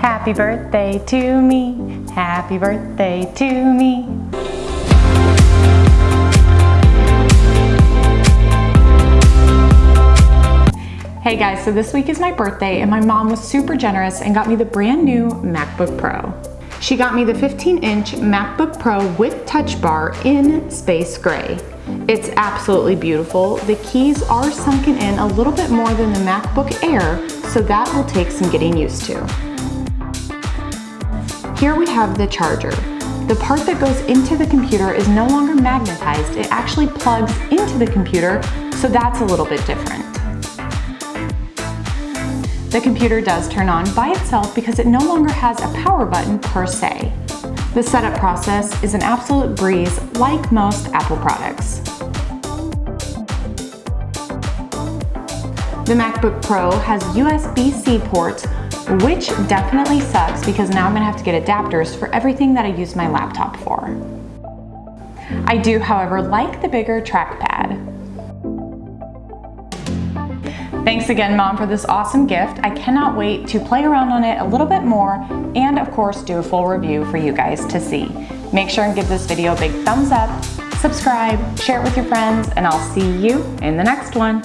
Happy birthday to me. Happy birthday to me. Hey guys, so this week is my birthday and my mom was super generous and got me the brand new MacBook Pro. She got me the 15 inch MacBook Pro with touch bar in space gray. It's absolutely beautiful. The keys are sunken in a little bit more than the MacBook Air, so that will take some getting used to. Here we have the charger. The part that goes into the computer is no longer magnetized, it actually plugs into the computer, so that's a little bit different. The computer does turn on by itself because it no longer has a power button per se. The setup process is an absolute breeze like most Apple products. The MacBook Pro has USB-C ports, which definitely sucks because now I'm gonna have to get adapters for everything that I use my laptop for. I do, however, like the bigger trackpad. Thanks again, Mom, for this awesome gift. I cannot wait to play around on it a little bit more and, of course, do a full review for you guys to see. Make sure and give this video a big thumbs up, subscribe, share it with your friends, and I'll see you in the next one.